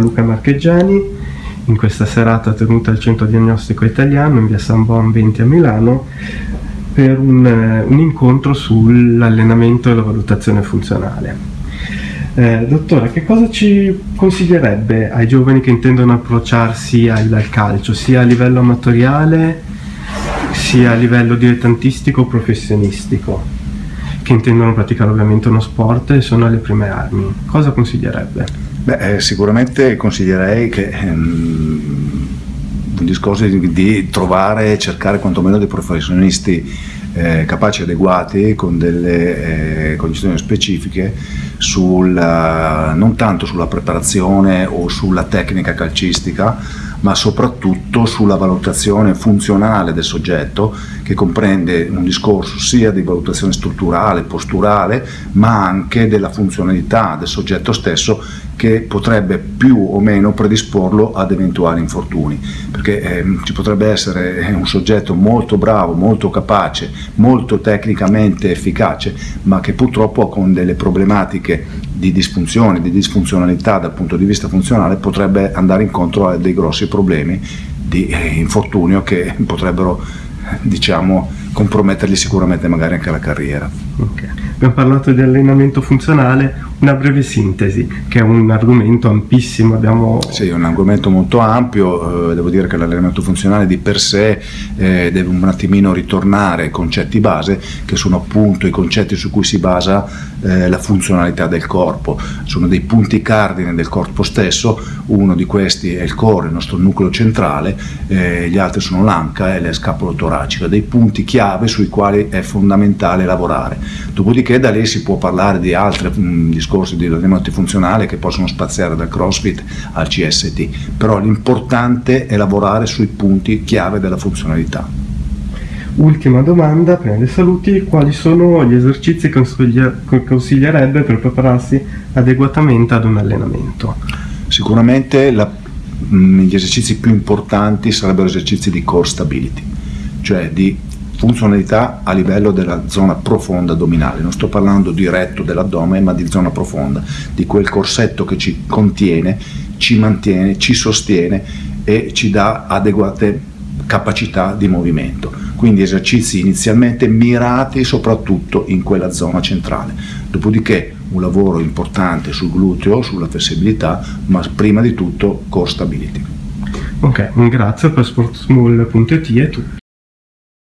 Luca Marcheggiani, in questa serata tenuta al Centro Diagnostico Italiano in via San Bon 20 a Milano per un, eh, un incontro sull'allenamento e la valutazione funzionale. Eh, dottore, che cosa ci consiglierebbe ai giovani che intendono approcciarsi al, al calcio, sia a livello amatoriale sia a livello dilettantistico o professionistico? che intendono praticare ovviamente uno sport e sono alle prime armi. Cosa consiglierebbe? Beh, eh, sicuramente consiglierei che ehm, un discorso di, di trovare e cercare quantomeno dei professionisti eh, capaci adeguati con delle eh, condizioni specifiche sulla, non tanto sulla preparazione o sulla tecnica calcistica ma soprattutto sulla valutazione funzionale del soggetto che comprende un discorso sia di valutazione strutturale, posturale, ma anche della funzionalità del soggetto stesso che potrebbe più o meno predisporlo ad eventuali infortuni, perché eh, ci potrebbe essere eh, un soggetto molto bravo, molto capace, molto tecnicamente efficace, ma che purtroppo con delle problematiche di disfunzione, di disfunzionalità dal punto di vista funzionale potrebbe andare incontro a dei grossi problemi di eh, infortunio che potrebbero diciamo, compromettergli sicuramente magari anche la carriera. Okay. Abbiamo parlato di allenamento funzionale, una breve sintesi, che è un argomento ampissimo. Abbiamo... Sì, è un argomento molto ampio, eh, devo dire che l'allenamento funzionale di per sé eh, deve un attimino ritornare ai concetti base, che sono appunto i concetti su cui si basa eh, la funzionalità del corpo. Sono dei punti cardine del corpo stesso, uno di questi è il core, il nostro nucleo centrale, eh, gli altri sono l'anca e la scapolo toracica, dei punti chiave sui quali è fondamentale lavorare. Dopodiché da lì si può parlare di altri discorsi discorsi di allenamento funzionale che possono spaziare dal crossfit al CST, però l'importante è lavorare sui punti chiave della funzionalità. Ultima domanda, prima dei saluti, quali sono gli esercizi che consiglierebbe per prepararsi adeguatamente ad un allenamento? Sicuramente la, gli esercizi più importanti sarebbero esercizi di core stability, cioè di funzionalità a livello della zona profonda addominale, non sto parlando diretto dell'addome ma di zona profonda, di quel corsetto che ci contiene, ci mantiene, ci sostiene e ci dà adeguate capacità di movimento. Quindi esercizi inizialmente mirati soprattutto in quella zona centrale. Dopodiché un lavoro importante sul gluteo, sulla flessibilità, ma prima di tutto core stability. Ok, un grazie per sportsmall.it e tutto.